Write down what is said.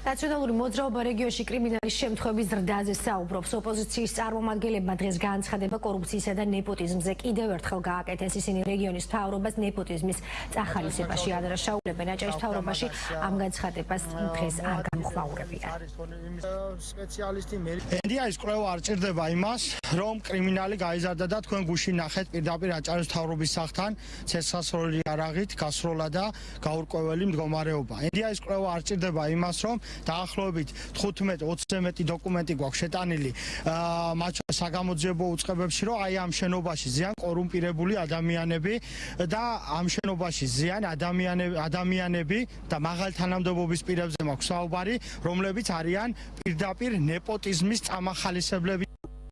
ნაციონალური მოძრაობა რეგიონში კრიმინალის შემთხვევების ზრდაზე საუბრობს. ოპოზიციის წარმომადგენლებმა დღეს განცხადება კორუფციისა და ნეპოტიზმზე კიდევ ერთხელ გააკეთეს. ისინი რეგიონის მთავრობას ნეპოტიზმის წახალისებაში ადრაშაულებენ. აჭარის მთავრობაში ამ განცხადებას დღეს არ გამოხმაურებიან. სპეციალისტი ენდია ის კვლევა არ ჭირდება იმას, რომ კრიმინალი გაიზარდა და თქვენ გუში ნახეთ პირდაპირ აჭარის მთავრობის სახთან ცეცხლსასროლი არაღით გასროლა და გაურკვეველი მდგომარეობა. ენდია ის კვლევა არ ჭირდება იმას, რომ დაახლოებით 15-20 მეტი დოკუმენტი გვაქვს შეტანილი მათ საგამოძიებო უწყებებში, რომ აი ამ შენობაში ზიან კორუმპირებული ადამიანები და ამ შენობაში ზიან ადამიანები ადამიანები და მაღალ თანამდებობის პირებზე მაქვს საუბარი, რომლებიც არიან პირდაპირ ნეპოტიზმის წამახალისებლები